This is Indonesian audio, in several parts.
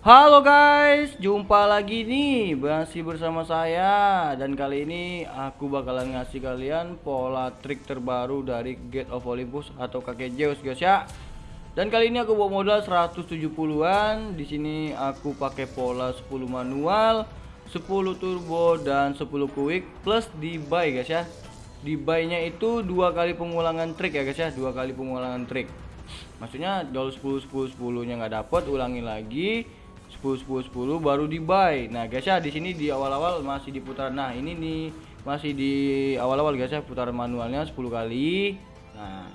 Halo guys, jumpa lagi nih masih bersama saya dan kali ini aku bakalan ngasih kalian pola trik terbaru dari Gate of Olympus atau kakek Zeus guys ya. Dan kali ini aku bawa modal 170-an. Di sini aku pakai pola 10 manual, 10 turbo dan 10 quick plus di buy guys ya. Di buy-nya itu dua kali pengulangan trik ya guys ya, dua kali pengulangan trik. Maksudnya kalau 10 10 10-nya nggak dapat, ulangi lagi 10 10 10 baru di buy. Nah, guys ya di sini di awal-awal masih di putaran. Nah, ini nih masih di awal-awal guys ya putaran manualnya 10 kali. Nah,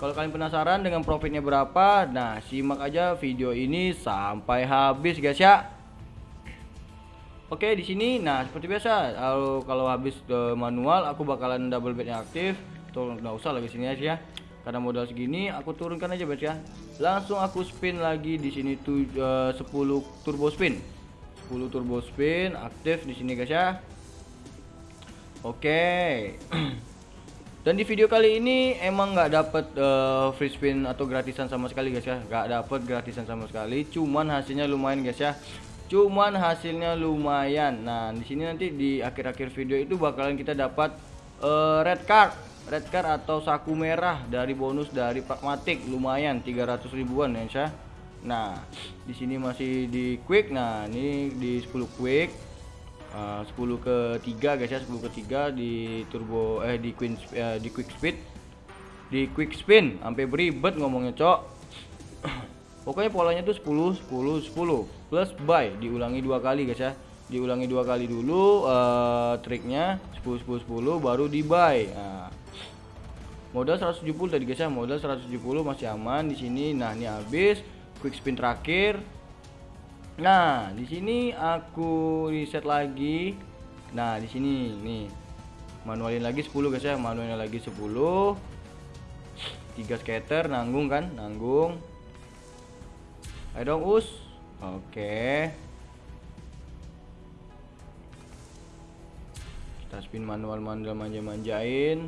kalau kalian penasaran dengan profitnya berapa, nah simak aja video ini sampai habis guys ya. Oke, di sini nah seperti biasa kalau kalau habis uh, manual aku bakalan double bednya aktif. Tuh nggak usah lagi sini aja ya karena modal segini aku turunkan aja guys ya langsung aku spin lagi di sini tuh uh, 10 turbo spin. 10 turbo spin aktif di sini guys ya. Oke. Dan di video kali ini emang nggak dapet uh, free spin atau gratisan sama sekali guys ya. Nggak dapet gratisan sama sekali. Cuman hasilnya lumayan guys ya. Cuman hasilnya lumayan. Nah di sini nanti di akhir-akhir video itu bakalan kita dapat uh, red card red card atau saku merah dari bonus dari pragmatik lumayan 300 ribuan ya Syah. Nah, di sini masih di quick. Nah, ini di 10 quick. Uh, 10 ke 3 guys ya, 10 ke 3 di turbo eh di queen uh, di quick speed. Di quick spin sampai beribet ngomongnya, Cok. Pokoknya polanya tuh 10 10 10 plus buy diulangi dua kali guys ya. Diulangi dua kali dulu uh, triknya 10 10 10 baru di buy. Nah, modal 170 tadi guys ya modal 170 masih aman di sini. Nah ini habis. Quick spin terakhir. Nah di sini aku reset lagi. Nah di sini nih. Manualin lagi 10 guys ya manualin lagi 10 tiga scatter nanggung kan? Nanggung. Ayo dong us. Oke. Kita spin manual manual manja-manjain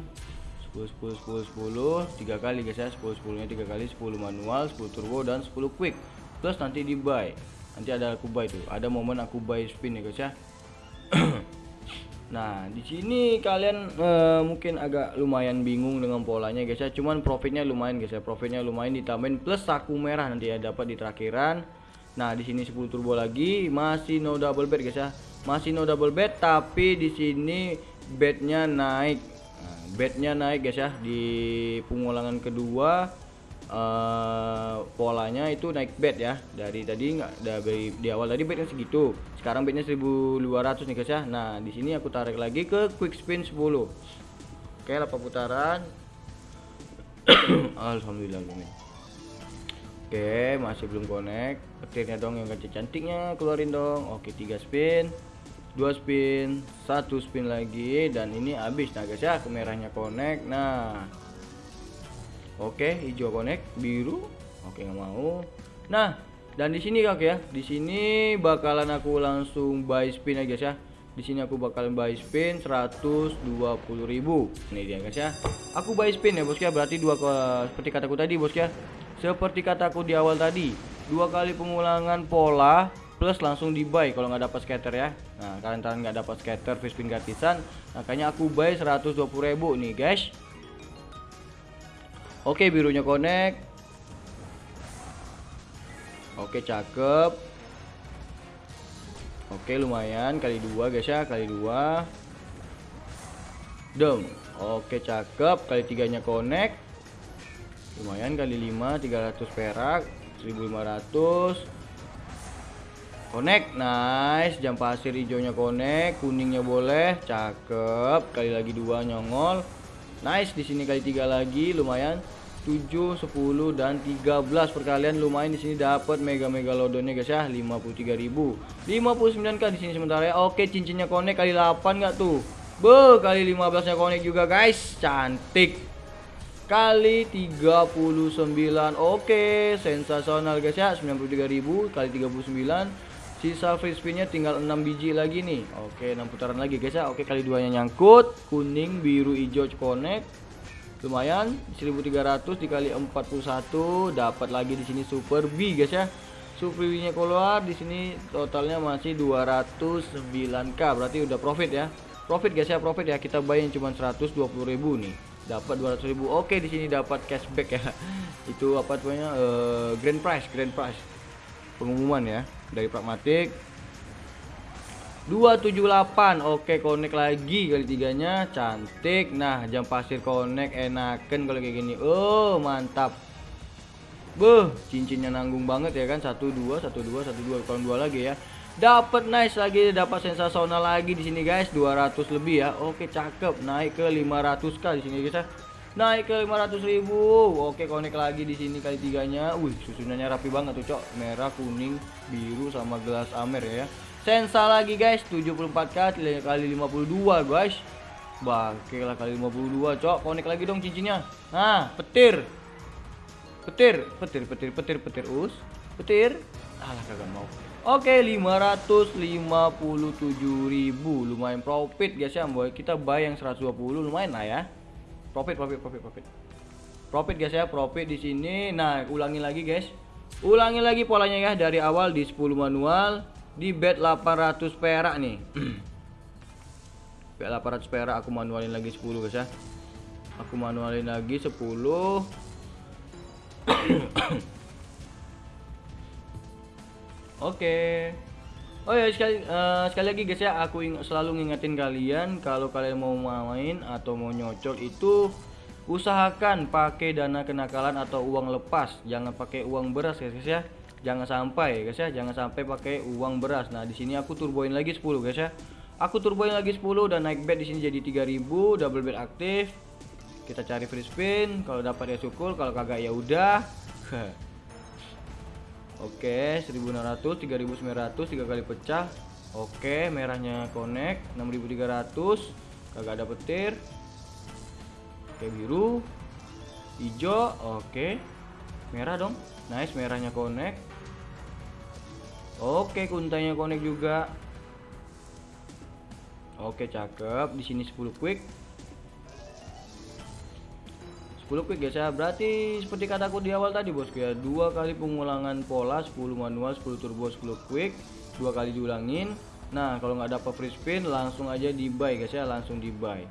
10 10 10 10 tiga kali guys ya 10 10 nya tiga kali 10 manual 10 turbo dan 10 quick. Plus nanti di buy. Nanti ada aku buy tuh ada momen aku buy spin ya guys ya. Nah di sini kalian uh, mungkin agak lumayan bingung dengan polanya guys ya cuman profitnya lumayan guys ya profitnya lumayan ditambahin plus saku merah nanti ya dapat di terakhiran nah di sini 10 turbo lagi masih no double bet guys ya masih no double bet tapi di sini bednya naik bednya naik guys ya. Di pengulangan kedua uh, polanya itu naik bed ya. Dari tadi nggak dari di awal tadi bednya segitu. Sekarang bednya 1200 nih guys ya. Nah di sini aku tarik lagi ke quick spin 10 oke 8 putaran. Alhamdulillah ini oke masih belum connect. Petirnya dong yang kecil cantiknya keluarin dong. Oke 3 spin dua spin satu spin lagi dan ini habis. Nah guys ya kemerahnya connect. Nah oke hijau connect biru oke nggak mau. Nah dan di sini kak ya di sini bakalan aku langsung buy spin ya guys ya. Di sini aku bakalan buy spin 120.000 ini dia guys ya. Aku buy spin ya bos ya. Berarti dua seperti kataku tadi bos ya. Seperti kataku di awal tadi dua kali pengulangan pola plus langsung di buy kalau nggak dapat scatter ya. Nah kalian nggak dapat scatter fish spin gratisan makanya aku buy 120.000 nih guys. Oke birunya connect. Oke cakep. Oke lumayan. Kali dua guys ya. Kali dua. Dem oke cakep. Kali tiganya connect. Lumayan. Kali 5 300 perak. 1500 Connect, nice. Jam pasir hijaunya connect, kuningnya boleh, cakep. Kali lagi dua nyongol. Nice di sini kali tiga lagi, lumayan. 7, 10 dan 13 perkalian lumayan. Di sini dapat mega mega lodonnya guys ya. 53.000 59 k di sini sementara ya. Oke cincinnya connect kali 8 nggak tuh? Be kali 15 nya connect juga guys. Cantik. Kali 39 oke. Sensasional guys ya. 93.000 kali 39 Sisa free spinnya tinggal 6 biji lagi nih. Oke, 6 putaran lagi guys ya. Oke, kali duanya nyangkut, kuning, biru, hijau connect. Lumayan 1300 dikali 41 dapat lagi di sini super B guys ya. Supriwinya keluar di sini totalnya masih 209k berarti udah profit ya. Profit guys ya profit ya. Kita yang cuma 120.000 nih. Dapat 200.000 oke di sini dapat cashback ya. Itu apa namanya uh, grand prize grand prize pengumuman ya dari pragmatik 278 oke connect lagi kali tiganya cantik nah jam pasir connect enakan kalau kayak gini oh mantap Beuh, cincinnya nanggung banget ya kan. satu dua satu dua satu dua kurang dua lagi ya. Dapat nice lagi, dapat sensasional lagi di sini guys, 200 lebih ya. Oke, cakep. Naik ke 500k di sini ya. Naik ke 500 ribu. Oke, connect lagi di sini kali tiganya. Wih, susunannya rapi banget tuh, Cok. Merah, kuning, biru sama gelas amer ya. Sensa lagi guys, 74k kali 52 guys. Bangke lah kali 52, Cok. Connect lagi dong cincinnya. Nah, petir petir petir petir petir petir us petir alah kagak mau oke 557.000 lumayan profit guys ya boy kita buy yang 120 lumayan lah ya profit profit profit profit. Profit guys ya. Profit di sini. Nah ulangi lagi guys. Ulangi lagi polanya ya. Dari awal di 10 manual di bet 800 perak nih. Bet 800 perak aku manualin lagi 10 guys ya. Aku manualin lagi 10 Oke. Oh ya sekali uh, sekali lagi guys ya aku ing selalu ngingetin kalian kalau kalian mau main atau mau nyocok itu usahakan pakai dana kenakalan atau uang lepas. Jangan pakai uang beras guys, guys ya. Jangan sampai guys ya jangan sampai pakai uang beras. Nah di sini aku turboin lagi 10 guys ya. Aku turboin lagi 10 dan naik bet di sini jadi 3000 double bet aktif. Kita cari free spin kalau dapat ya syukur kalau kagak ya udah Oke, 1600, 3900, tiga kali pecah. Oke, merahnya connect 6300. Kagak ada petir. Oke, biru. Hijau, oke. Merah dong. Nice, merahnya connect. Oke, kuntanya connect juga. Oke, cakep. Di sini 10 quick. 10 quick guys ya berarti seperti kataku di awal tadi bosku ya dua kali pengulangan pola 10 manual 10 turbo 10 quick dua kali diulangin. Nah kalau nggak dapat free spin langsung aja di buy guys ya. Langsung di buy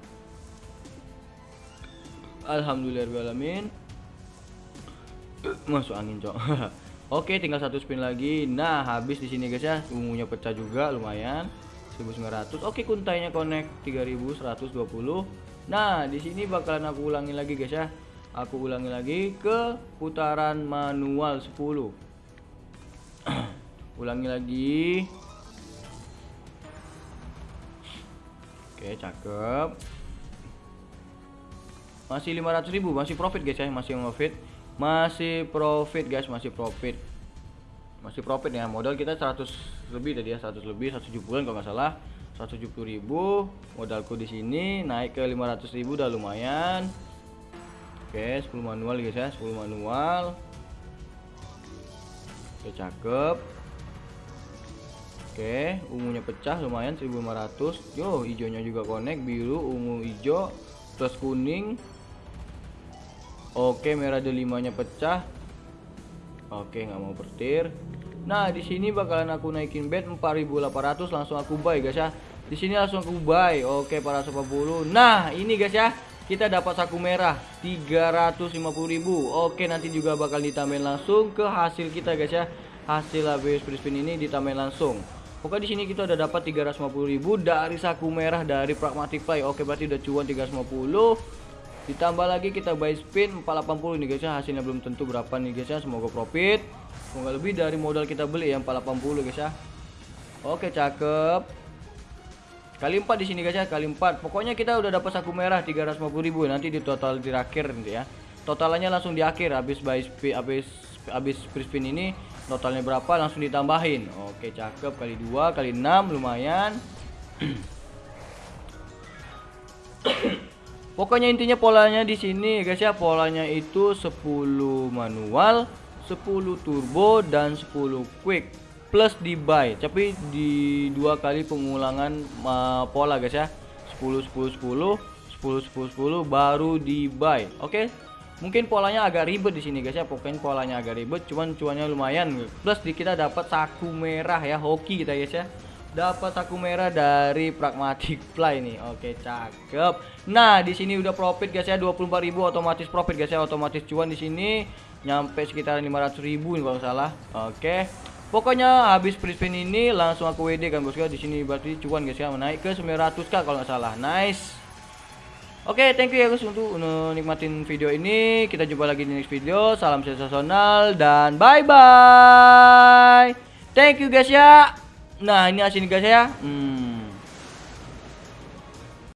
Alhamdulillahirobbilalamin masuk angin cok. Oke tinggal satu spin lagi. Nah habis di sini guys ya. Ungunya pecah juga lumayan. 1900 Oke kuntainya connect 3120 Nah di sini bakalan aku ulangi lagi guys ya aku ulangi lagi ke putaran manual 10 ulangi lagi. Oke cakep. Masih 500 ribu masih profit guys ya. Masih profit masih profit guys masih profit. Masih profit ya. Modal kita 100 lebih tadi ya 100 lebih 170 kalau nggak salah. 170 ribu modalku di sini naik ke 500 ribu udah lumayan Oke 10 manual guys ya. 10 manual. Oke cakep. Oke ungunya pecah lumayan 1500 Yo hijaunya juga connect biru ungu hijau plus kuning. Oke merah delimanya pecah. Oke nggak mau petir. Nah di sini bakalan aku naikin bet 4800 langsung aku buy guys ya. Di sini langsung aku buy. Oke para 10 nah ini guys ya kita dapat saku merah 350.000 oke nanti juga bakal ditambahin langsung ke hasil kita guys ya. Hasil habis free spin ini ditambahin langsung. Oke di sini kita udah dapat 350.000 dari saku merah dari pragmatic play oke berarti udah cuan 350 ditambah lagi kita buy spin 480 nih guys ya. Hasilnya belum tentu berapa nih guys ya. Semoga profit. Semoga lebih dari modal kita beli ya 480 guys ya. Oke cakep Kali 4 di sini guys ya, kali 4. Pokoknya kita udah dapat saku merah 350.000 nanti di total di akhir nanti ya. Totalannya langsung di akhir habis buy habis habis free spin ini totalnya berapa langsung ditambahin. Oke, cakep kali 2 kali 6 lumayan. Pokoknya intinya polanya di sini guys ya, polanya itu 10 manual, 10 turbo dan 10 quick plus di buy tapi di dua kali pengulangan uh, pola guys ya 10 10 10 10 10 10 baru di buy oke okay? Mungkin polanya agak ribet di sini guys ya. Pokoknya polanya agak ribet, cuman cuannya lumayan. Plus di kita dapat saku merah ya, hoki kita guys ya. Dapat saku merah dari Pragmatic Fly nih. Oke, cakep. Nah, di sini udah profit guys ya, 24.000 otomatis profit guys ya, otomatis cuan di sini nyampe sekitar 500.000 nih kalau salah. Oke. Pokoknya habis free spin ini langsung aku WD kan bosku. Di sini berarti cuan guys ya, naik ke 900k kalau nggak salah. Nice. Oke, okay, thank you ya guys untuk nikmatin video ini. Kita jumpa lagi di next video. Salam sensasional dan bye bye. Thank you guys ya. Nah, ini asin guys ya. Hmm.